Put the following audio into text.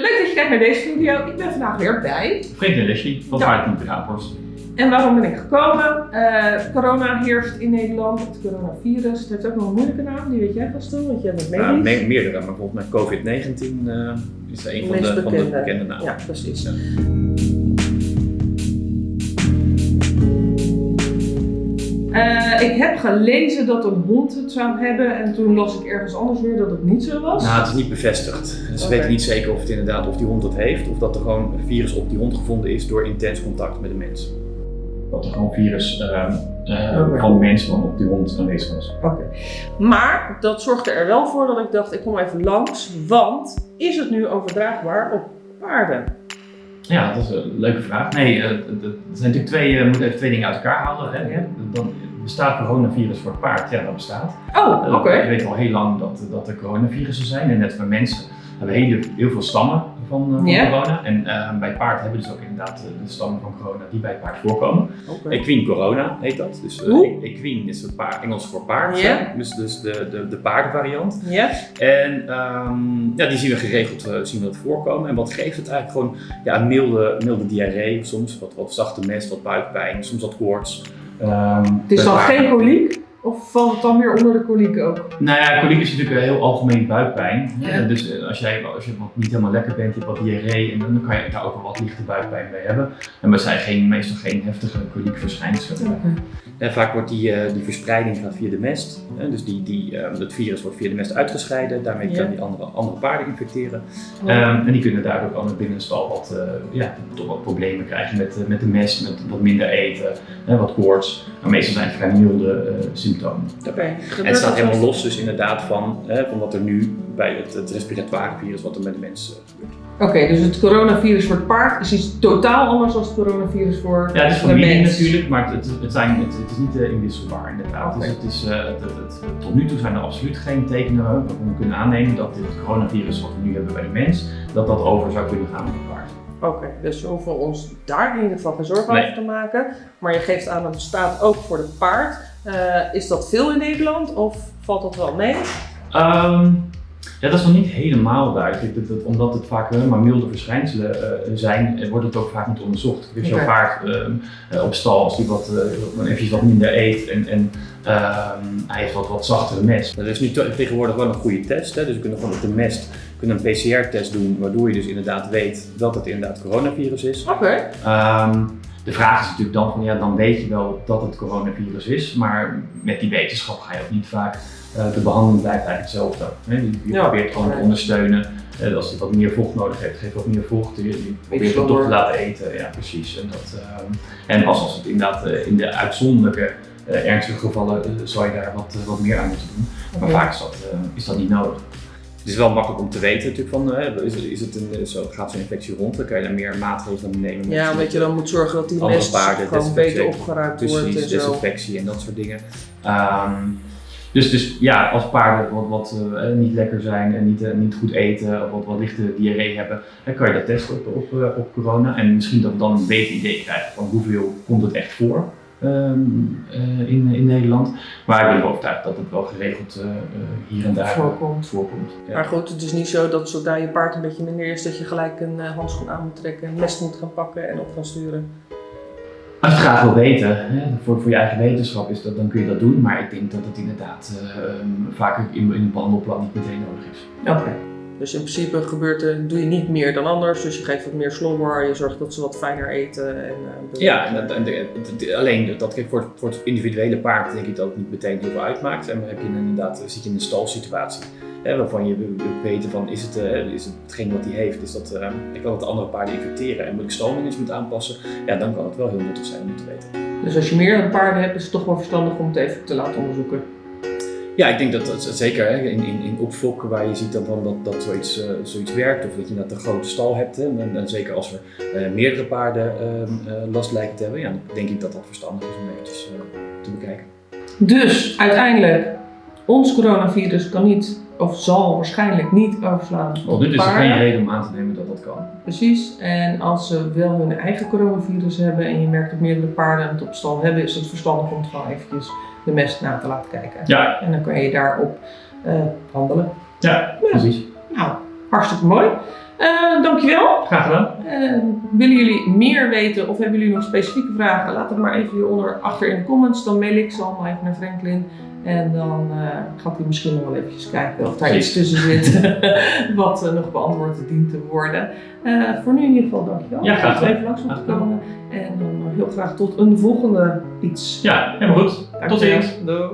leuk dat je kijkt naar deze video. Ik ben vandaag weer bij. Freek en Leslie van. Paardenkliniek Raaphorst. En waarom ben ik gekomen? Eh, corona heerst in Nederland, het coronavirus. Het heeft ook nog een moeilijke naam, die weet jij vast wel, want jij bent medisch. Ja, me- meerdere, maar volgens mij COVID-19 eh, is een van de, van de bekende. bekende namen. Ja, precies. Ja. Eh, ik heb gelezen dat een hond het zou hebben en toen las ik ergens anders weer dat het niet zo was. Nou, het is niet bevestigd. Ze Oké. weten niet zeker of het inderdaad of die hond het heeft, of dat er gewoon een virus op die hond gevonden is door intens contact met de mens. Dat er gewoon virus ehm, eh, van de mens van op die hond aanwezig was. Oké. Maar dat zorgde er wel voor dat ik dacht, ik kom even langs, want is het nu overdraagbaar op paarden? Ja, dat is een leuke vraag. Nee, eh, er zijn natuurlijk twee, eh, we moeten even twee dingen uit elkaar halen. Hè. Dan bestaat coronavirus voor het paard? Ja, dat bestaat. Oh, Eh, oké. We weten al heel lang dat, dat er coronavirussen zijn. En net bij mensen hebben we heel, heel veel stammen van, eh, van corona. En eh, bij paard hebben we dus ook inderdaad de stammen van corona die bij paard voorkomen. Oké. Equine corona heet dat. Dus Hoe? equine is het paard, Engels voor paard. Ja. Dus, dus de, de, de paardenvariant. Ja? En ehm, ja, die zien we geregeld zien we dat voorkomen. En wat geeft het eigenlijk gewoon ja, milde, milde diarree, soms wat, wat zachte mest, wat buikpijn, soms wat koorts. Ehm, Het is dan paarden- geen koliek? Of valt het dan weer onder de koliek ook? Nou ja, koliek is natuurlijk een heel algemeen buikpijn. Ja. Eh, Dus eh, als, jij, als je wat niet helemaal lekker bent, je hebt wat diarree en dan kan je daar ook wel wat lichte buikpijn bij hebben. En we zijn geen, meestal geen heftige koliekverschijnselen. En vaak wordt die, eh, die verspreiding gaat via de mest. Hè, dus die, die, eh, het virus wordt via de mest uitgescheiden. Daarmee Ja. kan die andere, andere paarden infecteren. Ehm, en die kunnen daardoor al binnen de stal wat, eh, ja, toch wat problemen krijgen met, met de mest, met wat minder eten, hè, wat koorts. Maar meestal zijn het vrij milde eh, symptomen. En het staat helemaal los dus inderdaad van, hè, van wat er nu bij het, het respiratoire virus, wat er met de mens eh, gebeurt. Oké, dus het coronavirus voor het paard is iets totaal anders dan het coronavirus voor Ja, het is de familie mens. natuurlijk, maar het, het, zijn, het, het is niet eh, inwisselbaar inderdaad. Dus het is, eh, het, het, het- tot nu toe zijn er absoluut geen tekenen waarvan we kunnen aannemen dat dit coronavirus wat we nu hebben bij de mens, dat dat over zou kunnen gaan op het paard. Oké, dus we hoeven ons daar in ieder geval geen zorgen Nee. over te maken. Maar je geeft aan dat het bestaat ook voor het paard. Eh, is dat veel in Nederland of valt dat wel mee? Ehm, ja, dat is nog niet helemaal duidelijk. Dat, dat- omdat het vaak eh, maar milde verschijnselen eh, zijn, eh, wordt het ook vaak niet onderzocht. Dus Oké. jouw paard ehm, eh, op stal, als hij wat, eh, eventjes wat minder eet en, en ehm, hij heeft wat, wat zachtere mest. Er is nu te- tegenwoordig wel een goede test. Hè? Dus we kunnen gewoon op de mest kunnen een PCR-test doen, waardoor je dus inderdaad weet dat het inderdaad coronavirus is. Oké. Ehm, de vraag is natuurlijk dan van ja, dan weet je wel dat het coronavirus is, maar met die wetenschap ga je ook niet vaak. eh, de behandeling blijft eigenlijk hetzelfde. Hè? Je, je Ja. probeert gewoon te ondersteunen. Eh, als hij wat meer vocht nodig heeft, geef wat meer vocht. Je, je probeert het toch te laten eten. Ja, precies. En, dat, ehm, en pas als het inderdaad eh, in de uitzonderlijke, eh, ernstige gevallen, eh, zou je daar wat, eh, wat meer aan moeten doen. Maar vaak is dat, eh, is dat niet nodig. Het is wel makkelijk om te weten natuurlijk van, hè, is, het- is het een, zo, gaat zo'n infectie rond, dan kan je daar meer maatregelen nemen. met- Ja, omdat je dan moet zorgen dat die mest paarden, gewoon beter opgeruimd wordt en zo. desinfectie en dat soort dingen. Ehm, dus, dus ja, als paarden wat, wat eh, niet lekker zijn en niet, eh, niet goed eten of wat, wat lichte diarree hebben, dan kan je dat testen op, op, eh, op corona. En misschien dat we dan een beter idee krijgen van hoeveel komt het echt voor ehm, eh, in, in Nederland. Maar ik ben er overtuigd dat het wel geregeld eh, eh, hier en daar Voorkomt. voorkomt. Ja. Maar goed, het is niet zo dat zodra je paard een beetje minder is, dat je gelijk een handschoen aan moet trekken, een mes moet gaan pakken en op gaan sturen. Als je het graag wil weten, hè, voor, voor je eigen wetenschap is dat, dan kun je dat doen. Maar ik denk dat het inderdaad ehm, vaak in, in een behandelplan niet meteen nodig is. Oké. Dus in principe gebeurt er, doe je niet meer dan anders. Dus je geeft wat meer slobber, je zorgt dat ze wat fijner eten. En, eh, Ja, en dat, en de- het- het- alleen dat kijk, voor, het- voor het individuele paard denk ik dat het niet meteen heel veel uitmaakt. En dan heb je inderdaad, zit je in een stalsituatie. Hè, waarvan je wil weten van is het, eh, is het hetgeen wat hij heeft, is dat, eh, ik kan het andere paarden infecteren en moet ik stalmanagement aanpassen, ja dan kan het wel heel nuttig zijn om te weten. Dus als je meer dan paarden hebt, is het toch wel verstandig om het even te laten onderzoeken. Ja, ik denk dat dat zeker hè, in, in, in waar je ziet dan van dat, dat zoiets, eh, zoiets werkt of dat je net een grote stal hebt. Hè, en, zeker als er eh, meerdere paarden ehm, eh, last lijken te hebben, ja, dan denk ik dat dat verstandig is om eventjes te bekijken. Dus uiteindelijk, ons coronavirus kan niet, of zal waarschijnlijk niet overslaan Tot nu is er geen reden om aan te nemen dat dat kan. Precies. En als ze wel hun eigen coronavirus hebben en je merkt dat meerdere paarden het op stal hebben, is het verstandig om het gewoon eventjes de mest na te laten kijken. Ja, En dan kan je daarop eh, handelen. ja precies. Nou, hartstikke mooi. Eh, dankjewel. Graag gedaan. Eh, willen jullie meer weten of hebben jullie nog specifieke vragen? Laat het maar even hieronder achter in de comments. Dan mail ik ze allemaal even naar Franklin. En dan eh, gaat hij misschien nog wel eventjes kijken of daar iets tussen zit wat nog beantwoord dient te worden. Eh, voor nu in ieder geval dankjewel. Ja, graag gedaan. even langs om te Graag gedaan. komen. En dan heel graag tot een volgende iets. Ja, helemaal goed. Tot ziens. Doei.